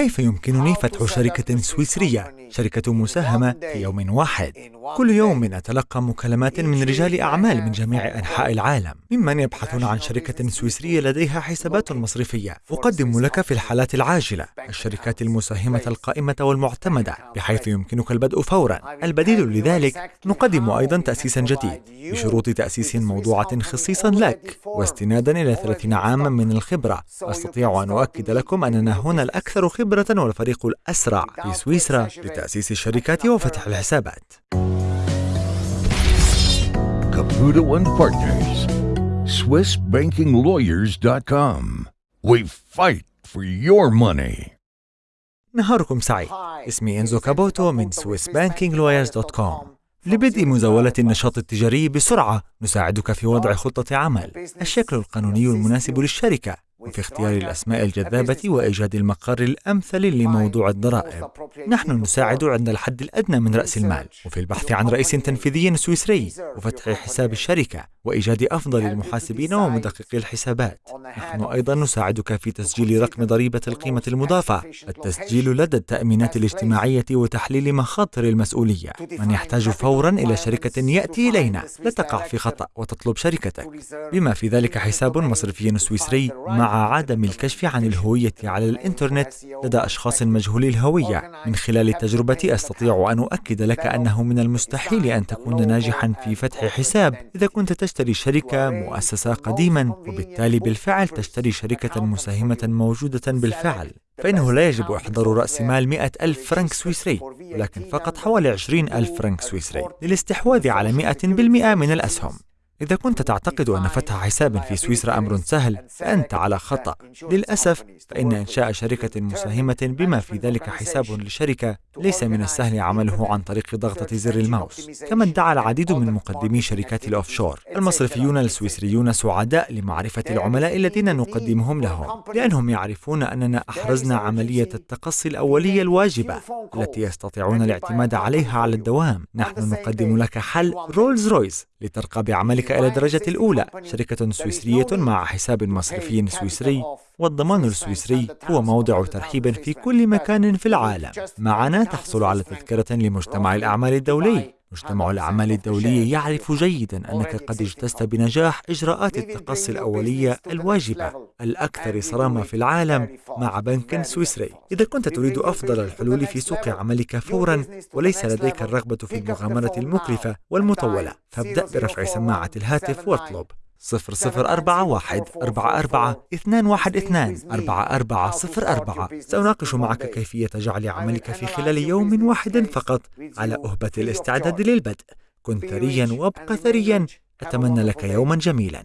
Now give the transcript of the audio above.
كيف يمكنني فتح شركة سويسرية شركة مساهمة في يوم واحد؟ كل يوم أتلقى مكالمات من رجال أعمال من جميع أنحاء العالم ممن يبحثون عن شركة سويسرية لديها حسابات مصرفية. أقدم لك في الحالات العاجلة الشركات المساهمة القائمة والمعتمدة بحيث يمكنك البدء فورا. البديل لذلك نقدم أيضا تأسيسا جديد بشروط تأسيس موضوعة خصيصا لك. واستنادا إلى 30 عاما من الخبرة. أستطيع أن أؤكد لكم أننا هنا الأكثر خبرة والفريق الأسرع في سويسرا لتأسيس الشركات وفتح الحسابات. Caputo and Partners, SwissBankingLawyers.com. We fight for your money. نهاركم سعيد. اسمي إنزو كابوتو من SwissBankingLawyers.com لبدء مزاولة النشاط التجاري بسرعة نساعدك في وضع خطة عمل. الشكل القانوني المناسب للشركة. وفي اختيار الأسماء الجذابة وإيجاد المقر الأمثل لموضوع الضرائب. نحن نساعد عند الحد الأدنى من رأس المال. وفي البحث عن رئيس تنفيذي سويسري. وفتح حساب الشركة. وإيجاد أفضل المحاسبين ومدققي الحسابات. نحن أيضا نساعدك في تسجيل رقم ضريبة القيمة المضافة. التسجيل لدى التأمينات الاجتماعية وتحليل مخاطر المسؤولية. من يحتاج فورا إلى شركة يأتي إلينا. لا تقع في خطأ. وتطلب شركتك. بما في ذلك حساب مصرفي سويسري مع عدم الكشف عن الهوية على الإنترنت لدى أشخاص مجهولي الهوية. من خلال تجربتي أستطيع أن أؤكد لك أنه من المستحيل أن تكون ناجحا في فتح حساب. إذا كنت تشتري شركة مؤسسة قديما وبالتالي بالفعل تشتري شركة مساهمة موجودة بالفعل فإنه لا يجب إحضار رأس مال 100 ألف فرنك سويسري ولكن فقط حوالي 20 ألف فرنك سويسري للاستحواذ على 100% من الأسهم. إذا كنت تعتقد أن فتح حساب في سويسرا أمر سهل فأنت على خطأ. للأسف فإن إنشاء شركة مساهمة بما في ذلك حساب لشركة ليس من السهل عمله عن طريق ضغطة زر الماوس كما ادعى العديد من مقدمي شركات الأوفشور المصرفيون السويسريون سعداء لمعرفة العملاء الذين نقدمهم لهم لأنهم يعرفون أننا أحرزنا عملية التقصي الأولية الواجبة التي يستطيعون الاعتماد عليها على الدوام. نحن نقدم لك حل رولز رويس لترقى بعملك إلى الدرجة الأولى شركة سويسرية مع حساب مصرفي سويسري والضمان السويسري هو موضع ترحيب في كل مكان في العالم. معنا تحصل على تذكرة لمجتمع الأعمال الدولي. مجتمع الأعمال الدولي يعرف جيدا أنك قد اجتزت بنجاح إجراءات التقصي الأولية الواجبة الأكثر صرامة في العالم مع بنك سويسري. إذا كنت تريد أفضل الحلول في سوق عملك فورا وليس لديك الرغبة في المغامرة المكلفة والمطولة. فابدأ برفع سماعة الهاتف واطلب. صفر صفر أربعة واحد أربعة أربعة اثنان واحد اثنان أربعة أربعة صفر أربعة سأناقش معك كيفية جعل عملك في خلال يوم واحد فقط على أهبة الاستعداد للبدء. كن ثريا وابق ثريا. أتمنى لك يوما جميلا.